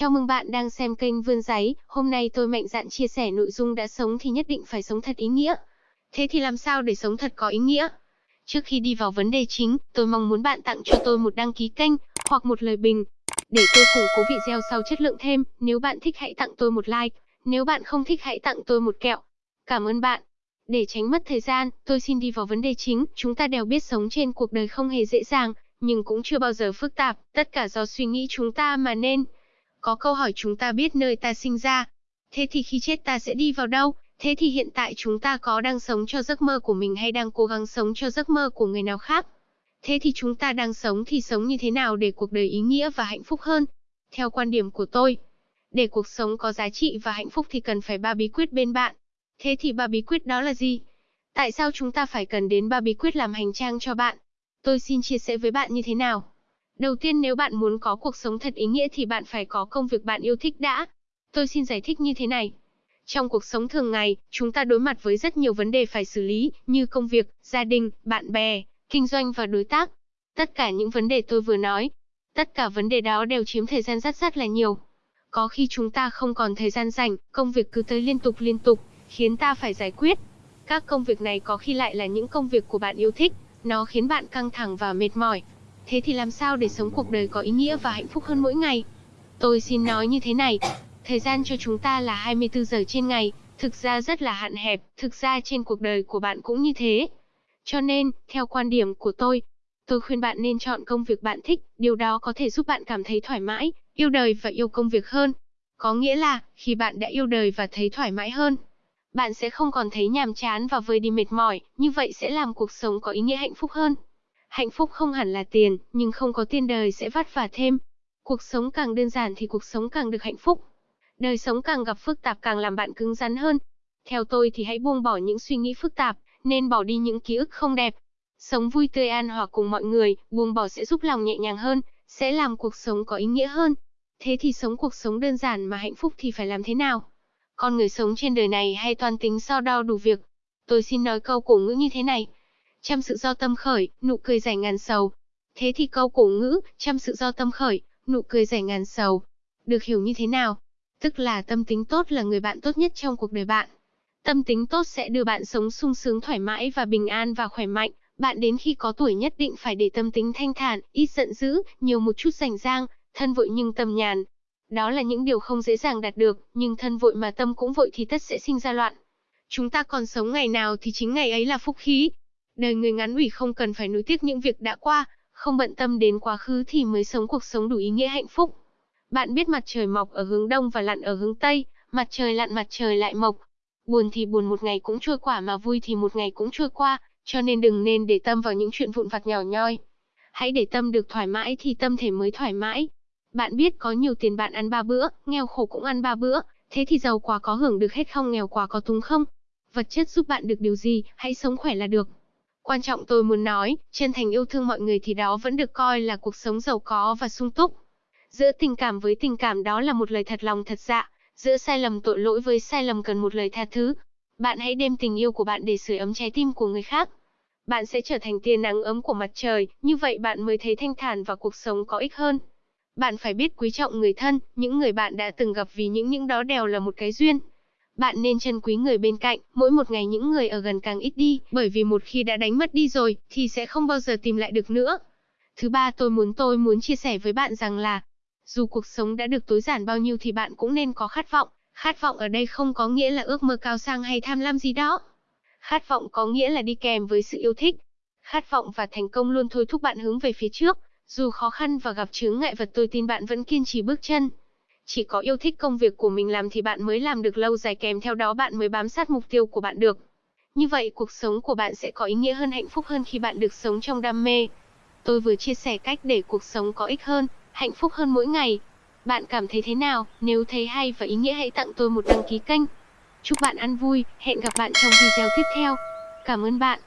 Chào mừng bạn đang xem kênh Vươn Giấy, hôm nay tôi mạnh dạn chia sẻ nội dung đã sống thì nhất định phải sống thật ý nghĩa. Thế thì làm sao để sống thật có ý nghĩa? Trước khi đi vào vấn đề chính, tôi mong muốn bạn tặng cho tôi một đăng ký kênh, hoặc một lời bình. Để tôi củng cố video sau chất lượng thêm, nếu bạn thích hãy tặng tôi một like, nếu bạn không thích hãy tặng tôi một kẹo. Cảm ơn bạn. Để tránh mất thời gian, tôi xin đi vào vấn đề chính, chúng ta đều biết sống trên cuộc đời không hề dễ dàng, nhưng cũng chưa bao giờ phức tạp, tất cả do suy nghĩ chúng ta mà nên. Có câu hỏi chúng ta biết nơi ta sinh ra. Thế thì khi chết ta sẽ đi vào đâu? Thế thì hiện tại chúng ta có đang sống cho giấc mơ của mình hay đang cố gắng sống cho giấc mơ của người nào khác? Thế thì chúng ta đang sống thì sống như thế nào để cuộc đời ý nghĩa và hạnh phúc hơn? Theo quan điểm của tôi, để cuộc sống có giá trị và hạnh phúc thì cần phải ba bí quyết bên bạn. Thế thì ba bí quyết đó là gì? Tại sao chúng ta phải cần đến ba bí quyết làm hành trang cho bạn? Tôi xin chia sẻ với bạn như thế nào? Đầu tiên nếu bạn muốn có cuộc sống thật ý nghĩa thì bạn phải có công việc bạn yêu thích đã. Tôi xin giải thích như thế này. Trong cuộc sống thường ngày, chúng ta đối mặt với rất nhiều vấn đề phải xử lý, như công việc, gia đình, bạn bè, kinh doanh và đối tác. Tất cả những vấn đề tôi vừa nói, tất cả vấn đề đó đều chiếm thời gian rất rất là nhiều. Có khi chúng ta không còn thời gian rảnh, công việc cứ tới liên tục liên tục, khiến ta phải giải quyết. Các công việc này có khi lại là những công việc của bạn yêu thích, nó khiến bạn căng thẳng và mệt mỏi, Thế thì làm sao để sống cuộc đời có ý nghĩa và hạnh phúc hơn mỗi ngày? Tôi xin nói như thế này, thời gian cho chúng ta là 24 giờ trên ngày, thực ra rất là hạn hẹp, thực ra trên cuộc đời của bạn cũng như thế. Cho nên, theo quan điểm của tôi, tôi khuyên bạn nên chọn công việc bạn thích, điều đó có thể giúp bạn cảm thấy thoải mái, yêu đời và yêu công việc hơn. Có nghĩa là, khi bạn đã yêu đời và thấy thoải mái hơn, bạn sẽ không còn thấy nhàm chán và vơi đi mệt mỏi, như vậy sẽ làm cuộc sống có ý nghĩa hạnh phúc hơn. Hạnh phúc không hẳn là tiền, nhưng không có tiền đời sẽ vất vả thêm. Cuộc sống càng đơn giản thì cuộc sống càng được hạnh phúc. Đời sống càng gặp phức tạp càng làm bạn cứng rắn hơn. Theo tôi thì hãy buông bỏ những suy nghĩ phức tạp, nên bỏ đi những ký ức không đẹp. Sống vui tươi an hòa cùng mọi người, buông bỏ sẽ giúp lòng nhẹ nhàng hơn, sẽ làm cuộc sống có ý nghĩa hơn. Thế thì sống cuộc sống đơn giản mà hạnh phúc thì phải làm thế nào? Con người sống trên đời này hay toàn tính so đo đủ việc? Tôi xin nói câu cổ ngữ như thế này, trăm sự do tâm khởi, nụ cười giải ngàn sầu. Thế thì câu cổ ngữ, trăm sự do tâm khởi, nụ cười giải ngàn sầu, được hiểu như thế nào? Tức là tâm tính tốt là người bạn tốt nhất trong cuộc đời bạn. Tâm tính tốt sẽ đưa bạn sống sung sướng thoải mái và bình an và khỏe mạnh. Bạn đến khi có tuổi nhất định phải để tâm tính thanh thản, ít giận dữ, nhiều một chút rảnh rang, thân vội nhưng tâm nhàn. Đó là những điều không dễ dàng đạt được, nhưng thân vội mà tâm cũng vội thì tất sẽ sinh ra loạn. Chúng ta còn sống ngày nào thì chính ngày ấy là phúc khí. Đời người ngắn ủy không cần phải nuối tiếc những việc đã qua, không bận tâm đến quá khứ thì mới sống cuộc sống đủ ý nghĩa hạnh phúc. Bạn biết mặt trời mọc ở hướng đông và lặn ở hướng tây, mặt trời lặn mặt trời lại mọc. Buồn thì buồn một ngày cũng trôi qua mà vui thì một ngày cũng trôi qua, cho nên đừng nên để tâm vào những chuyện vụn vặt nhỏ nhoi. Hãy để tâm được thoải mái thì tâm thể mới thoải mái. Bạn biết có nhiều tiền bạn ăn ba bữa, nghèo khổ cũng ăn ba bữa, thế thì giàu quá có hưởng được hết không nghèo quá có túng không? Vật chất giúp bạn được điều gì, hãy sống khỏe là được. Quan trọng tôi muốn nói, chân thành yêu thương mọi người thì đó vẫn được coi là cuộc sống giàu có và sung túc. Giữa tình cảm với tình cảm đó là một lời thật lòng thật dạ, giữa sai lầm tội lỗi với sai lầm cần một lời tha thứ. Bạn hãy đem tình yêu của bạn để sưởi ấm trái tim của người khác. Bạn sẽ trở thành tia nắng ấm của mặt trời, như vậy bạn mới thấy thanh thản và cuộc sống có ích hơn. Bạn phải biết quý trọng người thân, những người bạn đã từng gặp vì những những đó đều là một cái duyên. Bạn nên trân quý người bên cạnh, mỗi một ngày những người ở gần càng ít đi, bởi vì một khi đã đánh mất đi rồi, thì sẽ không bao giờ tìm lại được nữa. Thứ ba tôi muốn tôi muốn chia sẻ với bạn rằng là, dù cuộc sống đã được tối giản bao nhiêu thì bạn cũng nên có khát vọng. Khát vọng ở đây không có nghĩa là ước mơ cao sang hay tham lam gì đó. Khát vọng có nghĩa là đi kèm với sự yêu thích. Khát vọng và thành công luôn thôi thúc bạn hướng về phía trước. Dù khó khăn và gặp chướng ngại vật tôi tin bạn vẫn kiên trì bước chân. Chỉ có yêu thích công việc của mình làm thì bạn mới làm được lâu dài kèm theo đó bạn mới bám sát mục tiêu của bạn được. Như vậy cuộc sống của bạn sẽ có ý nghĩa hơn hạnh phúc hơn khi bạn được sống trong đam mê. Tôi vừa chia sẻ cách để cuộc sống có ích hơn, hạnh phúc hơn mỗi ngày. Bạn cảm thấy thế nào? Nếu thấy hay và ý nghĩa hãy tặng tôi một đăng ký kênh. Chúc bạn ăn vui, hẹn gặp bạn trong video tiếp theo. Cảm ơn bạn.